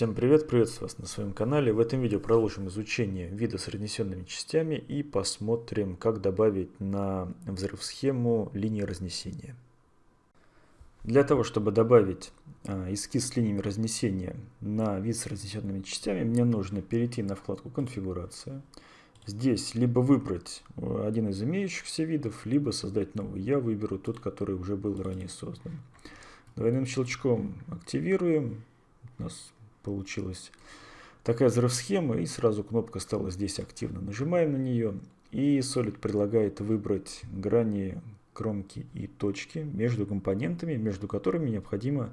Всем привет, приветствую вас на своем канале. В этом видео продолжим изучение вида с разнесенными частями и посмотрим, как добавить на взрыв схему линии разнесения. Для того, чтобы добавить а, эскиз с линиями разнесения на вид с разнесенными частями, мне нужно перейти на вкладку «Конфигурация». Здесь либо выбрать э, один из имеющихся видов, либо создать новый. Я выберу тот, который уже был ранее создан. Двойным щелчком активируем. У нас получилась такая взрыв-схема, и сразу кнопка стала здесь активно. Нажимаем на нее, и Solid предлагает выбрать грани, кромки и точки между компонентами, между которыми необходимо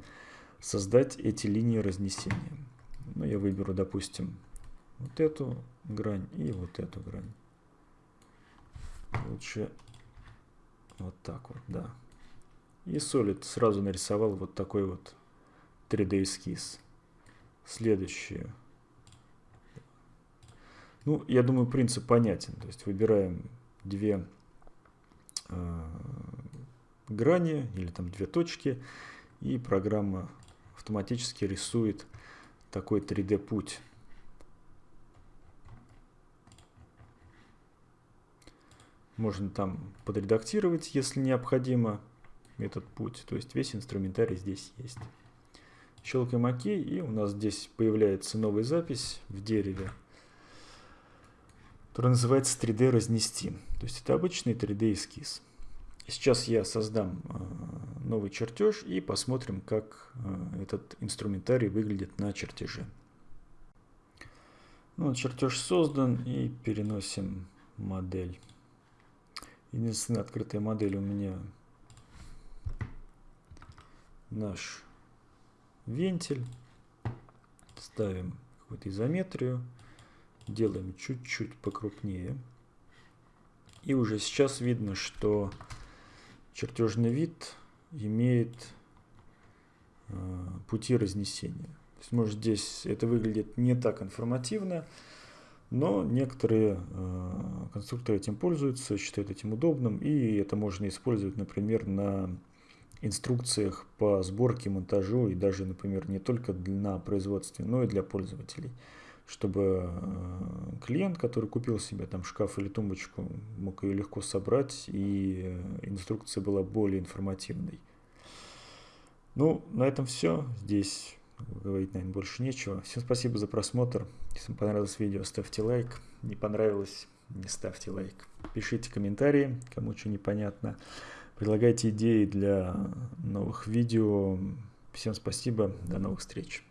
создать эти линии разнесения. Ну, я выберу, допустим, вот эту грань и вот эту грань. Лучше вот так вот, да. И Solid сразу нарисовал вот такой вот 3D эскиз. Следующее. Ну, я думаю, принцип понятен. То есть выбираем две э, грани или там две точки, и программа автоматически рисует такой 3D путь. Можно там подредактировать, если необходимо, этот путь. То есть весь инструментарий здесь есть. Щелкаем ОК, и у нас здесь появляется новая запись в дереве, которая называется 3D разнести. То есть это обычный 3D эскиз. Сейчас я создам э, новый чертеж и посмотрим, как э, этот инструментарий выглядит на чертеже. Ну, чертеж создан и переносим модель. Единственная открытая модель у меня наш вентиль, ставим какую-то изометрию, делаем чуть-чуть покрупнее. И уже сейчас видно, что чертежный вид имеет э, пути разнесения. То есть, может, здесь это выглядит не так информативно, но некоторые э, конструкторы этим пользуются, считают этим удобным, и это можно использовать, например, на инструкциях по сборке, монтажу и даже, например, не только на производстве, но и для пользователей, чтобы э, клиент, который купил себе там шкаф или тумбочку, мог ее легко собрать и э, инструкция была более информативной. Ну, на этом все. Здесь говорить, наверное, больше нечего. Всем спасибо за просмотр. Если вам понравилось видео, ставьте лайк. Не понравилось, не ставьте лайк. Пишите комментарии, кому что непонятно. Предлагайте идеи для новых видео. Всем спасибо, до новых встреч.